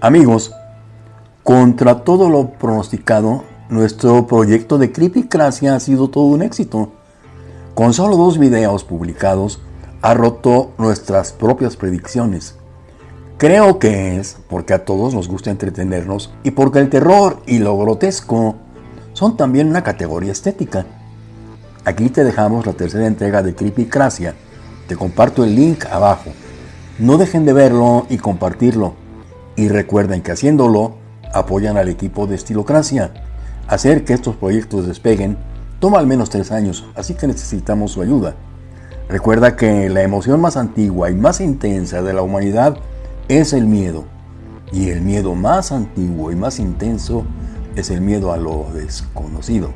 Amigos, contra todo lo pronosticado, nuestro proyecto de Creepycracia ha sido todo un éxito. Con solo dos videos publicados, ha roto nuestras propias predicciones. Creo que es porque a todos nos gusta entretenernos y porque el terror y lo grotesco son también una categoría estética. Aquí te dejamos la tercera entrega de Creepycracia. Te comparto el link abajo. No dejen de verlo y compartirlo. Y recuerden que haciéndolo, apoyan al equipo de Estilocracia. Hacer que estos proyectos despeguen toma al menos tres años, así que necesitamos su ayuda. Recuerda que la emoción más antigua y más intensa de la humanidad es el miedo. Y el miedo más antiguo y más intenso es el miedo a lo desconocido.